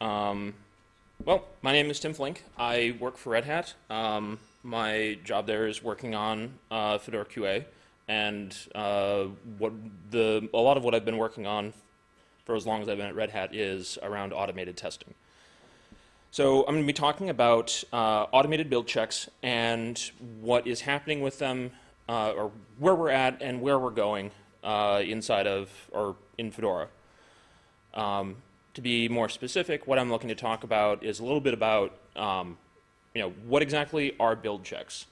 Um, well, my name is Tim Flink. I work for Red Hat. Um, my job there is working on uh, Fedora QA, and uh, what the a lot of what I've been working on for as long as I've been at Red Hat is around automated testing. So I'm going to be talking about uh, automated build checks and what is happening with them, uh, or where we're at and where we're going uh, inside of or in Fedora. Um, to be more specific, what I'm looking to talk about is a little bit about, um, you know, what exactly are build checks?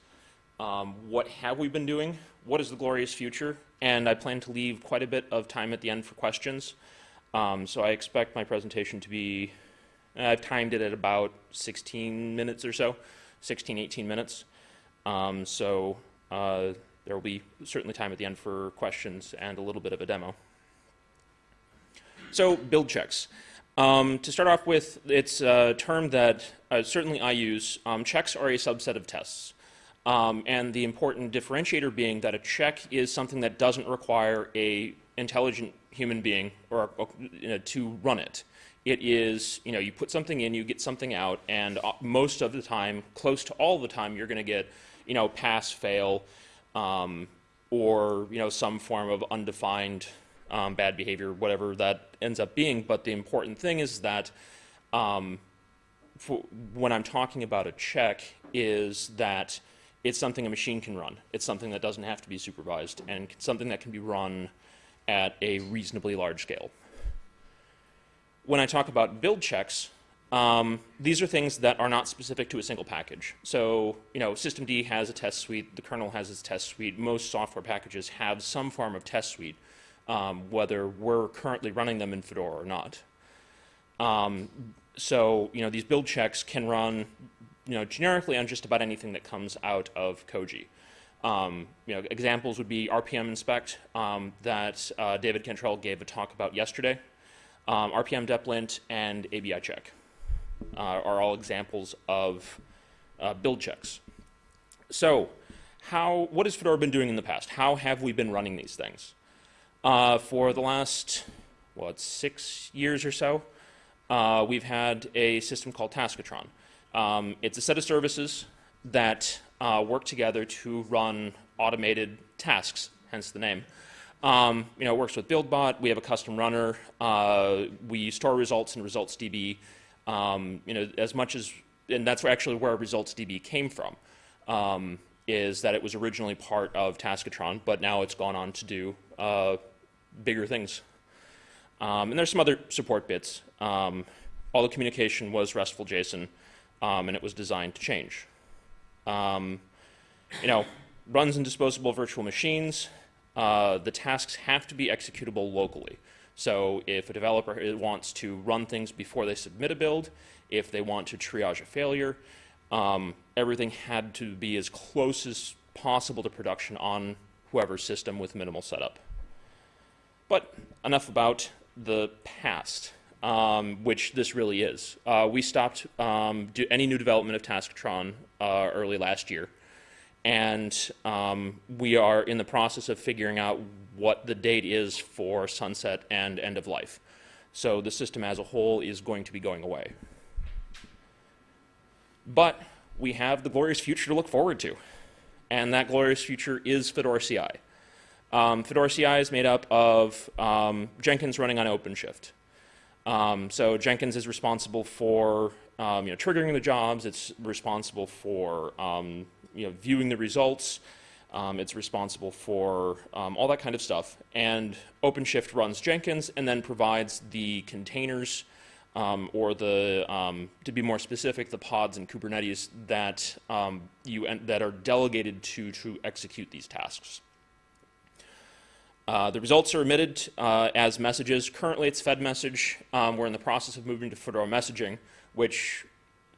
Um, what have we been doing? What is the glorious future? And I plan to leave quite a bit of time at the end for questions. Um, so I expect my presentation to be, I've timed it at about 16 minutes or so, 16, 18 minutes. Um, so uh, there will be certainly time at the end for questions and a little bit of a demo. So build checks. Um, to start off with, it's a term that uh, certainly I use. Um, checks are a subset of tests. Um, and the important differentiator being that a check is something that doesn't require a intelligent human being or, or you know, to run it. It is, you know, you put something in, you get something out, and uh, most of the time, close to all the time, you're going to get, you know, pass, fail, um, or, you know, some form of undefined um, bad behavior, whatever that ends up being. But the important thing is that um, when I'm talking about a check is that it's something a machine can run. It's something that doesn't have to be supervised and something that can be run at a reasonably large scale. When I talk about build checks, um, these are things that are not specific to a single package. So, you know, systemd has a test suite, the kernel has its test suite, most software packages have some form of test suite, um, whether we're currently running them in Fedora or not. Um, so, you know, these build checks can run, you know, generically on just about anything that comes out of Koji. Um, you know, examples would be RPM inspect um, that uh, David Cantrell gave a talk about yesterday. Um, RPM deplint and ABI check uh, are all examples of uh, build checks. So, how, what has Fedora been doing in the past? How have we been running these things? Uh, for the last, what, six years or so, uh, we've had a system called Taskotron. Um, it's a set of services that uh, work together to run automated tasks, hence the name. Um, you know, it works with BuildBot. We have a custom runner. Uh, we store results in ResultsDB. Um, you know, as much as, and that's actually where ResultsDB came from, um, is that it was originally part of Taskotron, but now it's gone on to do uh, bigger things. Um, and there's some other support bits. Um, all the communication was RESTful JSON, um, and it was designed to change. Um, you know, runs in disposable virtual machines. Uh, the tasks have to be executable locally. So if a developer wants to run things before they submit a build, if they want to triage a failure, um, everything had to be as close as possible to production on whoever's system with minimal setup. But enough about the past, um, which this really is. Uh, we stopped um, any new development of Taskotron uh, early last year. And um, we are in the process of figuring out what the date is for sunset and end of life. So the system as a whole is going to be going away. But we have the glorious future to look forward to. And that glorious future is Fedora CI. Um, Fedora CI is made up of um, Jenkins running on OpenShift. Um, so Jenkins is responsible for um, you know, triggering the jobs. It's responsible for um, you know, viewing the results. Um, it's responsible for all that kind of stuff. And OpenShift runs Jenkins and then provides the containers um, or the, um, to be more specific, the pods and Kubernetes that um, you that are delegated to to execute these tasks. Uh, the results are emitted uh, as messages. Currently, it's fedmsg. Um, we're in the process of moving to Fedora messaging, which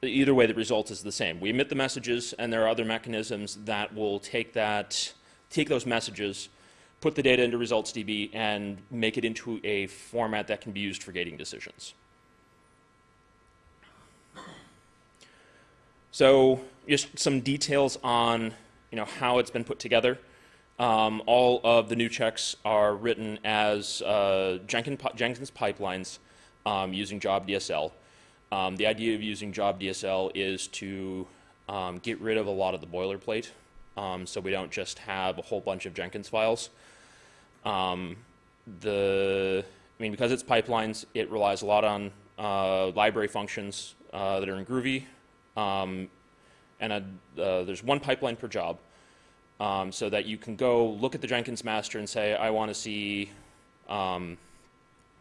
either way, the result is the same. We emit the messages, and there are other mechanisms that will take that, take those messages, put the data into ResultsDB, and make it into a format that can be used for gating decisions. So just some details on you know, how it's been put together. Um, all of the new checks are written as uh, Jenkins, Jenkins, pipelines um, using job DSL. Um, the idea of using job DSL is to um, get rid of a lot of the boilerplate, um, so we don't just have a whole bunch of Jenkins files. Um, the, I mean, because it's pipelines, it relies a lot on uh, library functions uh, that are in Groovy, um, and a, uh, there's one pipeline per job, um, so that you can go look at the Jenkins master and say, I want to see, um,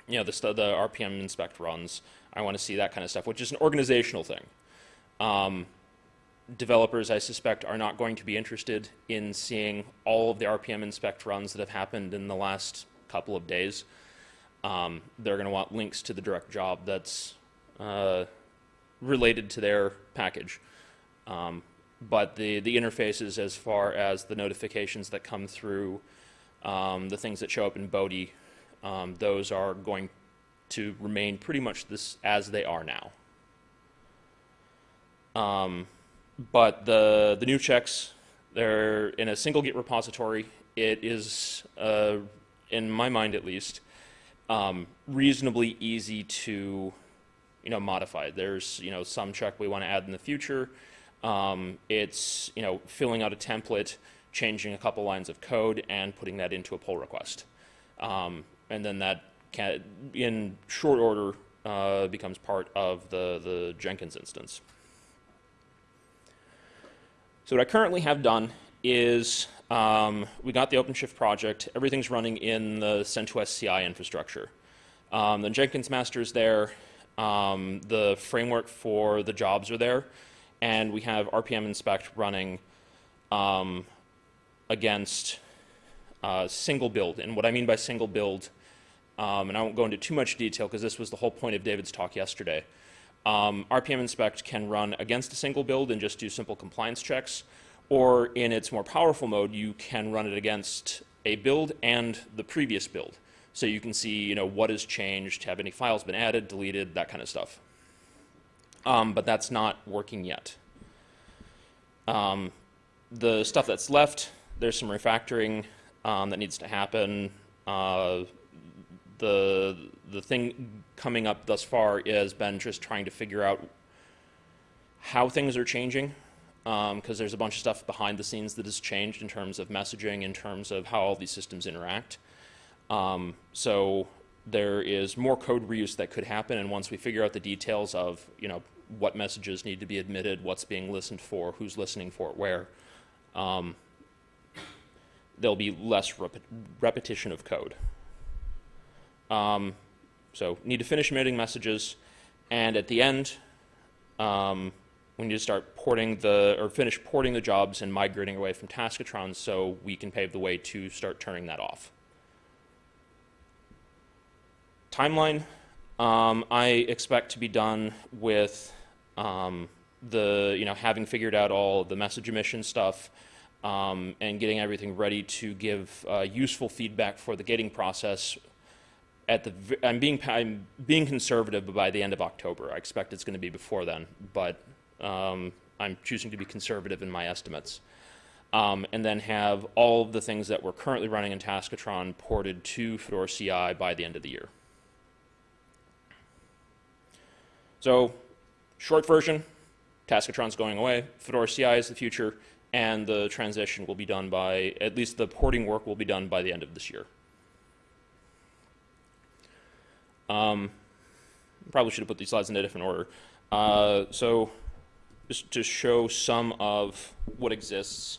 you know, the, the RPM inspect runs. I want to see that kind of stuff, which is an organizational thing. Um, developers, I suspect, are not going to be interested in seeing all of the RPM inspect runs that have happened in the last couple of days. Um, they're going to want links to the direct job that's uh, related to their package. Um, but the, the interfaces as far as the notifications that come through, um, the things that show up in Bodhi, um, those are going to remain pretty much this as they are now. Um, but the, the new checks, they're in a single Git repository. It is, uh, in my mind at least, um, reasonably easy to, you know, modified. There's, you know, some check we want to add in the future. Um, it's, you know, filling out a template, changing a couple lines of code, and putting that into a pull request. Um, and then that can, in short order, uh, becomes part of the, the Jenkins instance. So what I currently have done is um, we got the OpenShift project. Everything's running in the CentOS CI infrastructure. Um, the Jenkins master is there. Um, the framework for the jobs are there. And we have RPM inspect running um, against uh, single build. And what I mean by single build, um, and I won't go into too much detail because this was the whole point of David's talk yesterday. Um, RPM inspect can run against a single build and just do simple compliance checks. Or in its more powerful mode, you can run it against a build and the previous build. So you can see, you know, what has changed, have any files been added, deleted, that kind of stuff. Um, but that's not working yet. Um, the stuff that's left, there's some refactoring um, that needs to happen. Uh, the the thing coming up thus far has been just trying to figure out how things are changing because um, there's a bunch of stuff behind the scenes that has changed in terms of messaging, in terms of how all these systems interact. Um, so there is more code reuse that could happen, and once we figure out the details of, you know, what messages need to be admitted, what's being listened for, who's listening for it, where, um, there'll be less rep repetition of code. Um, so need to finish emitting messages, and at the end, um, we need to start porting the, or finish porting the jobs and migrating away from Taskotron so we can pave the way to start turning that off. Timeline, um, I expect to be done with um, the, you know, having figured out all the message emission stuff um, and getting everything ready to give uh, useful feedback for the gating process at the, I'm being, I'm being conservative, but by the end of October. I expect it's going to be before then, but um, I'm choosing to be conservative in my estimates. Um, and then have all of the things that we're currently running in Taskotron ported to Fedora CI by the end of the year. So, short version, Taskotron's going away, Fedora CI is the future, and the transition will be done by, at least the porting work will be done by the end of this year. Um, probably should have put these slides in a different order. Uh, so just to show some of what exists,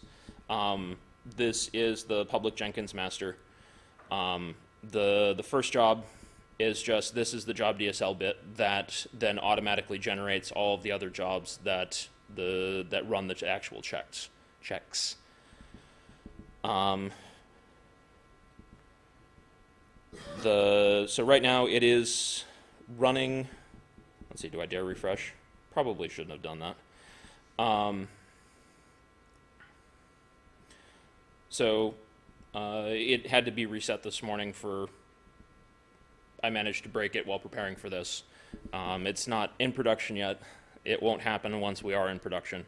um, this is the public Jenkins master. Um, the, the first job is just this is the job DSL bit that then automatically generates all of the other jobs that the that run the actual checks checks. Um, the, so right now it is running, let's see, do I dare refresh? Probably shouldn't have done that. Um, so uh, it had to be reset this morning for, I managed to break it while preparing for this. Um, it's not in production yet. It won't happen once we are in production.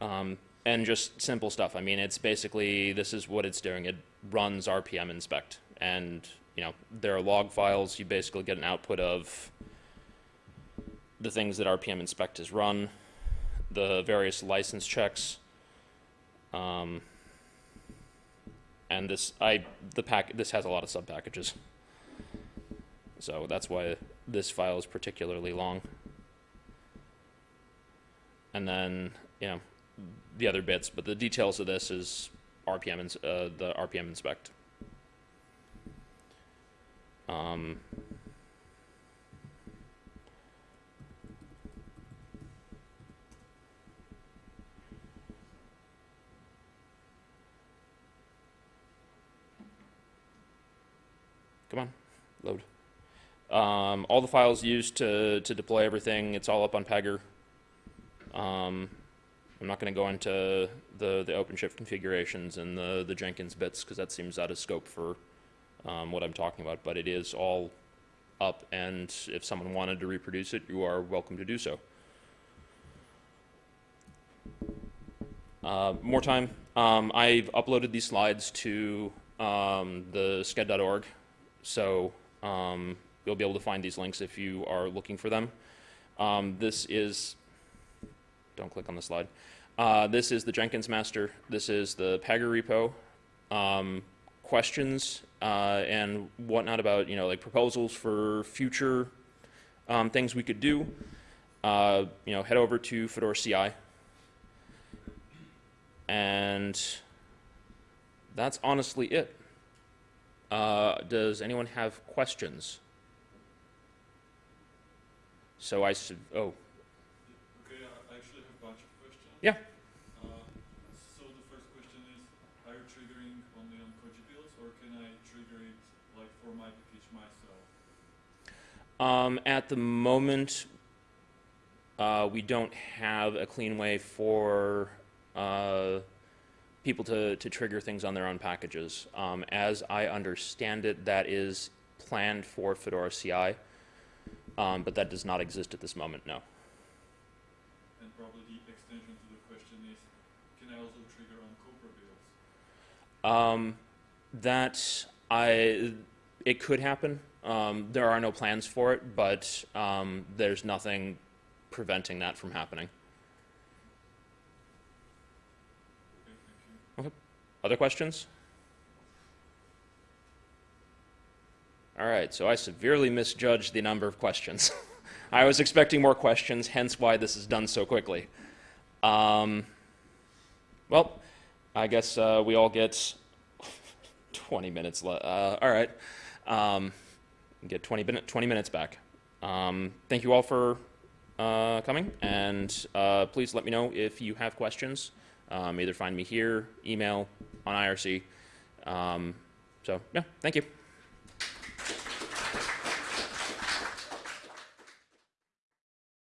Um, and just simple stuff. I mean, it's basically, this is what it's doing. It runs RPM inspect and you know, there are log files. You basically get an output of the things that RPM Inspect has run, the various license checks. Um, and this, I, the pack, this has a lot of sub packages. So that's why this file is particularly long. And then, you know, the other bits, but the details of this is RPM, ins- uh, the RPM inspect. Um, come on, load. Um, all the files used to, to deploy everything, it's all up on Pagure. Um, I'm not going to go into the, the OpenShift configurations and the, the Jenkins bits because that seems out of scope for um, what I'm talking about, but it is all up, and if someone wanted to reproduce it, you are welcome to do so. Uh, more time. Um, I've uploaded these slides to um, the sched.org, so um, you'll be able to find these links if you are looking for them. Um, this is, don't click on the slide. Uh, this is the Jenkins master. This is the Pagure repo. Um, questions uh, and whatnot about you know like proposals for future um, things we could do. Uh, you know, head over to Fedora CI. And that's honestly it. Uh, does anyone have questions? So I should, oh, Okay, I actually have a bunch of questions. Yeah. Uh, so the first question is, are you triggering only on Koji builds, or can I trigger it like for my package myself? Um, at the moment, uh, we don't have a clean way for uh, people to, to trigger things on their own packages. Um, as I understand it, that is planned for Fedora CI, um, but that does not exist at this moment, no. And probably the extension to the question is, can I also trigger on Copr builds? Um, that I, it could happen. Um, there are no plans for it, but um, there's nothing preventing that from happening. Okay, you. Other questions? All right, so I severely misjudged the number of questions. I was expecting more questions, hence why this is done so quickly. Um, well, I guess uh, we all get 20 minutes left. Uh, all right, um, get 20, min- 20 minutes back. Um, thank you all for uh, coming, and uh, please let me know if you have questions. Um, either find me here, email, on IRC. Um, so, yeah, thank you.